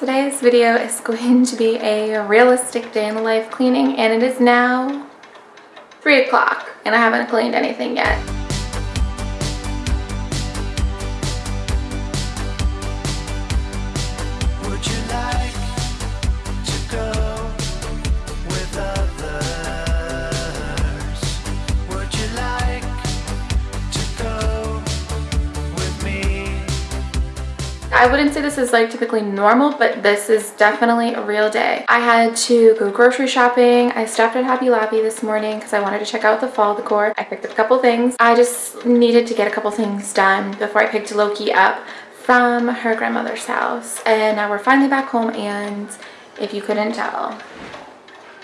Today's video is going to be a realistic day in the life cleaning and it is now 3 o'clock and I haven't cleaned anything yet. I wouldn't say this is like typically normal, but this is definitely a real day. I had to go grocery shopping. I stopped at Hobby Lobby this morning because I wanted to check out the fall decor. I picked up a couple things. I just needed to get a couple things done before I picked Loki up from her grandmother's house. And now we're finally back home and if you couldn't tell,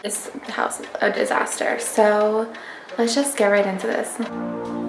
this house is a disaster. So let's just get right into this.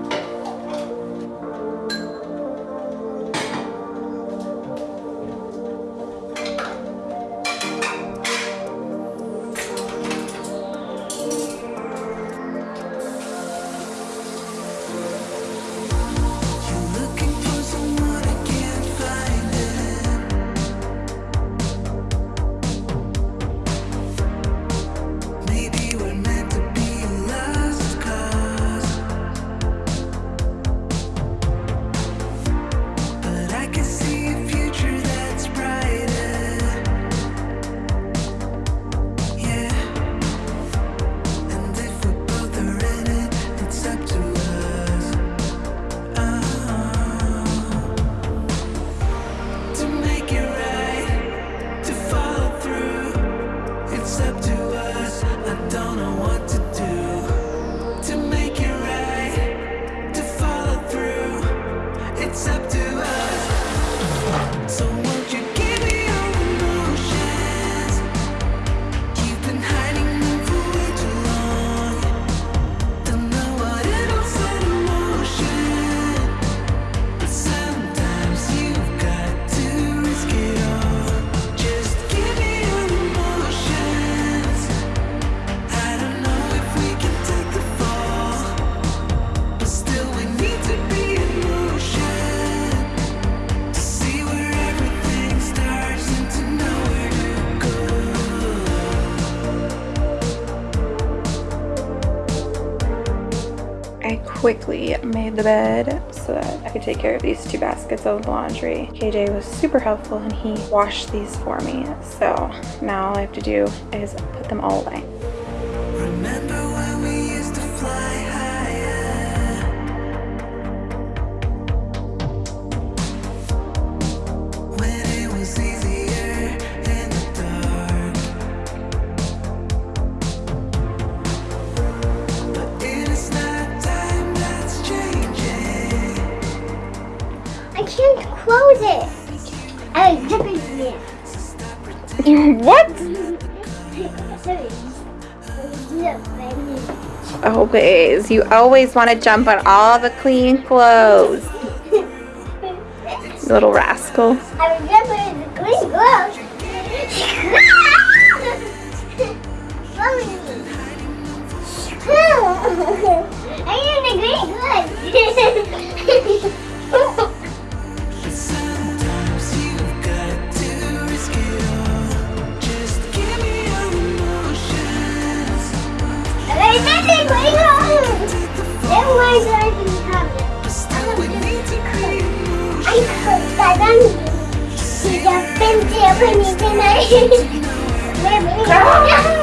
The bed so that I could take care of these two baskets of laundry. KJ was super helpful and he washed these for me. So now all I have to do is put them all away. Always. You always want to jump on all the clean clothes. Little rascal. I remember the clean clothes. I am the green clothes. Japanese tonight.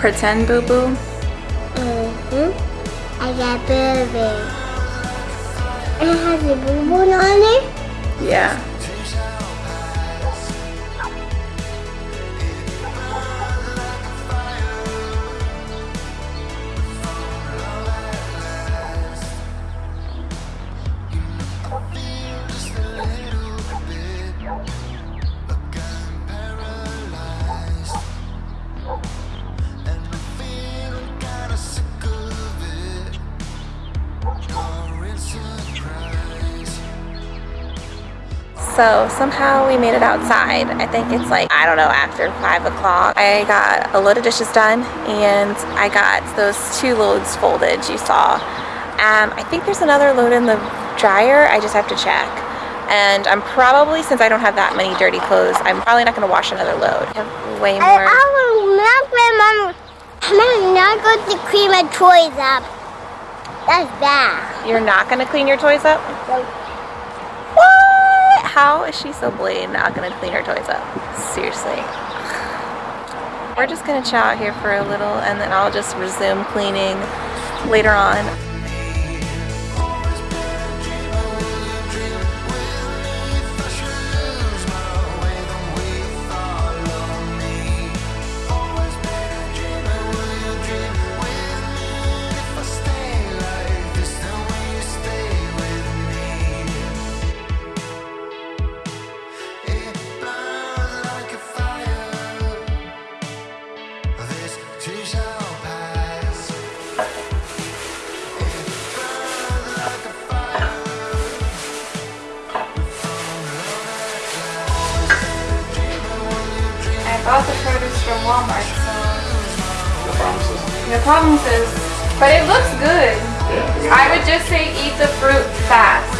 pretend boo boo? Mm-hmm. I got boo boo. And it has a boo boo on it? Yeah. So somehow we made it outside. I think it's like, I don't know, after five o'clock. I got a load of dishes done and I got those two loads folded you saw. Um, I think there's another load in the dryer. I just have to check. And I'm probably, since I don't have that many dirty clothes, I'm probably not gonna wash another load. I have way more. I will not mom. I'm not going to clean my toys up. That's bad. You're not gonna clean your toys up? How is she so blatant not gonna clean her toys up? Seriously. We're just gonna chill out here for a little and then I'll just resume cleaning later on. From Walmart, so No promises. no promises. But it looks good. Yeah. I would just say eat the fruit fast.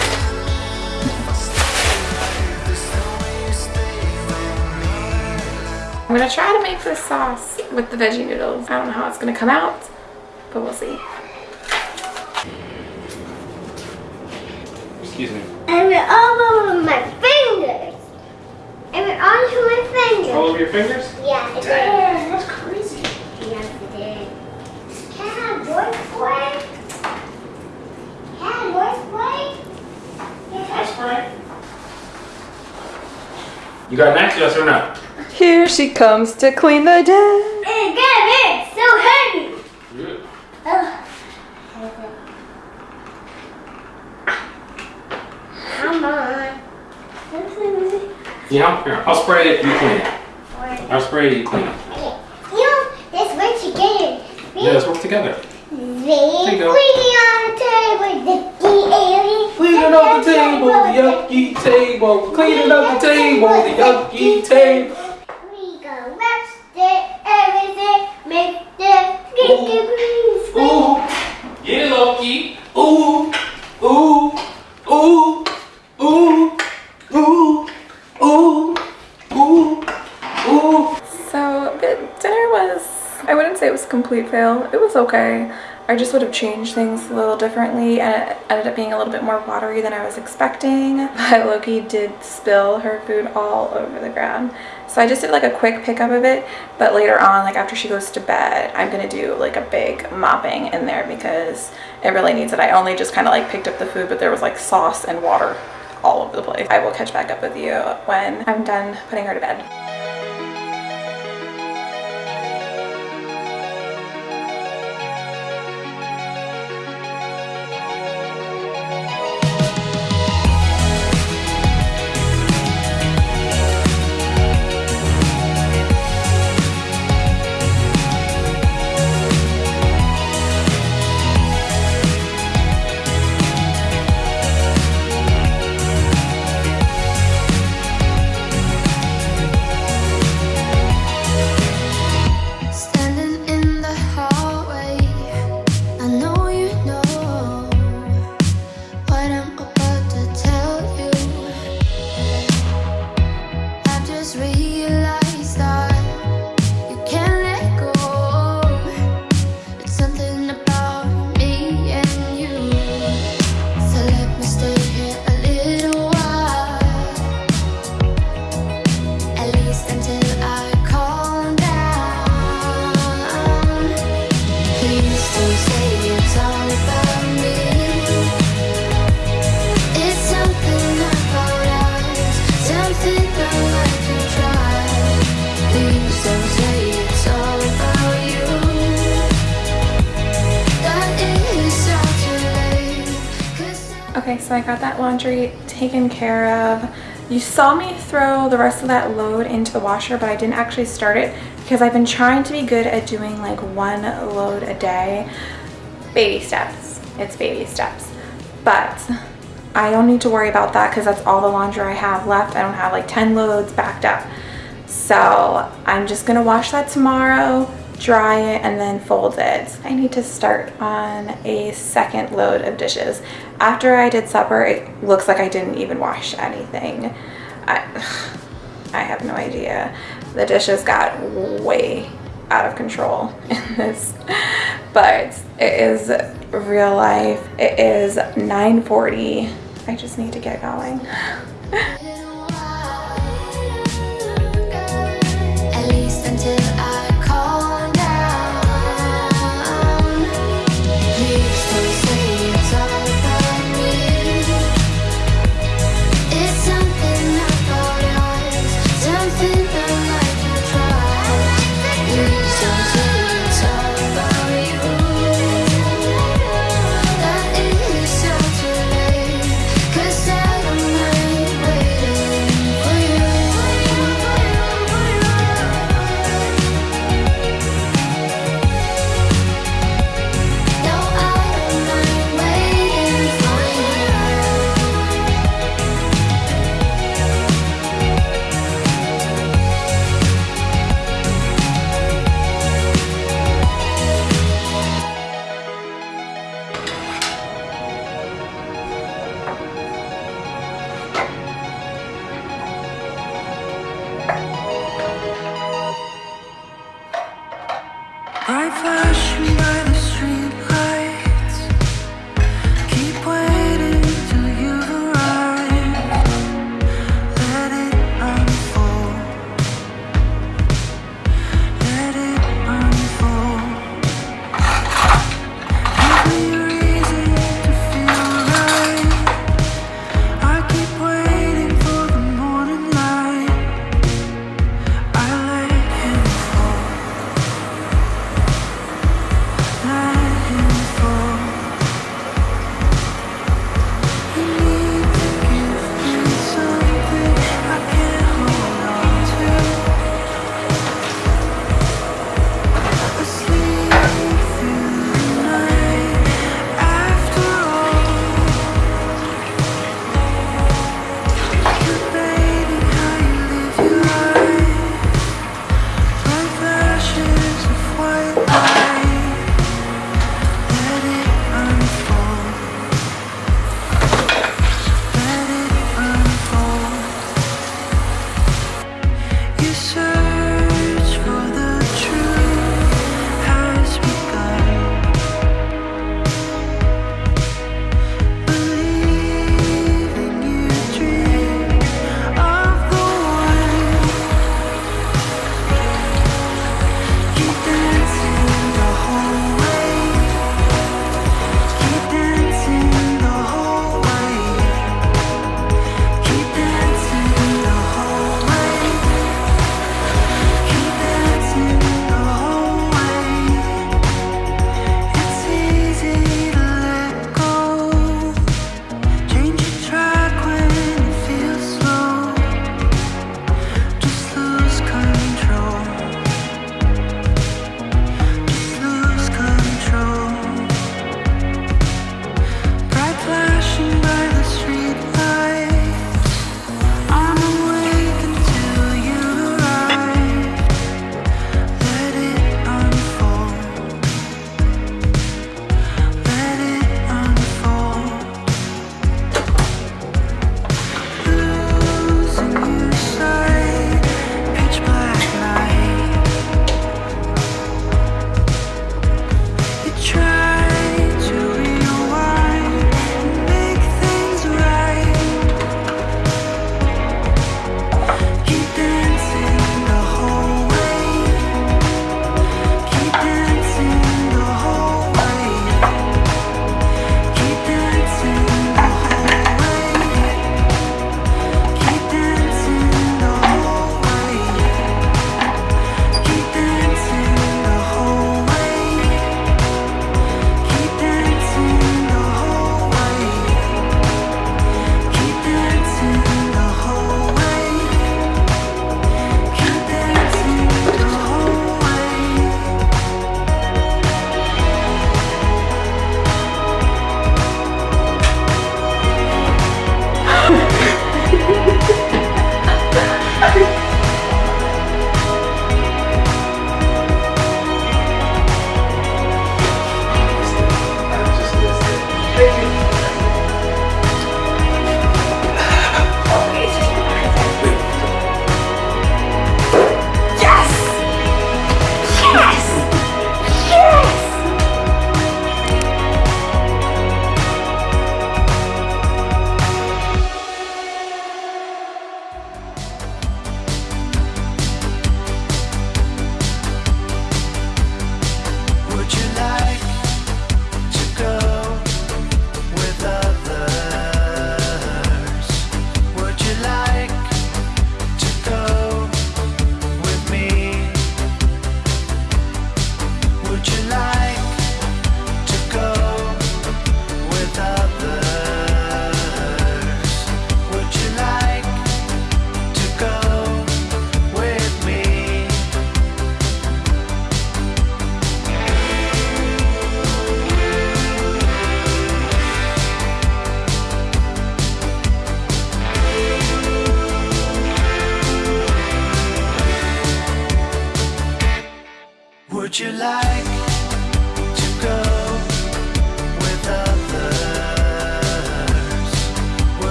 I'm gonna try to make this sauce with the veggie noodles. I don't know how it's gonna come out, but we'll see. Excuse me. I went all over my fingers. I went onto my fingers. All over your fingers? Yeah, it Dang, that's crazy. did. Yes, it did. Can I have your spray? Can I have your spray? That's right. You got an access or not? Here she comes to clean the deck. It's good, it's so heavy. Good. Come on. Yeah, here, I'll spray it, you clean it. I'll spray it, you clean it. You know, let's work together. Yeah, let's work together. They you on the table, the alien. Cleaning up the table, the yucky table. Cleaning up the table, the yucky table. We go rest it, everything, make the skinky please. Ooh, get it, Loki. Ooh, ooh, ooh, ooh, ooh, ooh, ooh, ooh. So the dinner was, I wouldn't say it was a complete fail. It was okay. I just would have changed things a little differently and it ended up being a little bit more watery than I was expecting. But Loki did spill her food all over the ground. So I just did like a quick pickup of it. But later on, like after she goes to bed, I'm gonna do like a big mopping in there because it really needs it. I only just kind of like picked up the food, but there was like sauce and water all over the place. I will catch back up with you when I'm done putting her to bed. Okay, so I got that laundry taken care of. You saw me throw the rest of that load into the washer, but I didn't actually start it because I've been trying to be good at doing like one load a day. Baby steps. It's baby steps. But I don't need to worry about that because that's all the laundry I have left. I don't have like 10 loads backed up. So I'm just gonna wash that tomorrow, dry it, and then fold it. I need to start on a second load of dishes. After I did supper, it looks like I didn't even wash anything. I, I have no idea. The dishes got way out of control in this, but it is real life. It is 9.40. I just need to get going.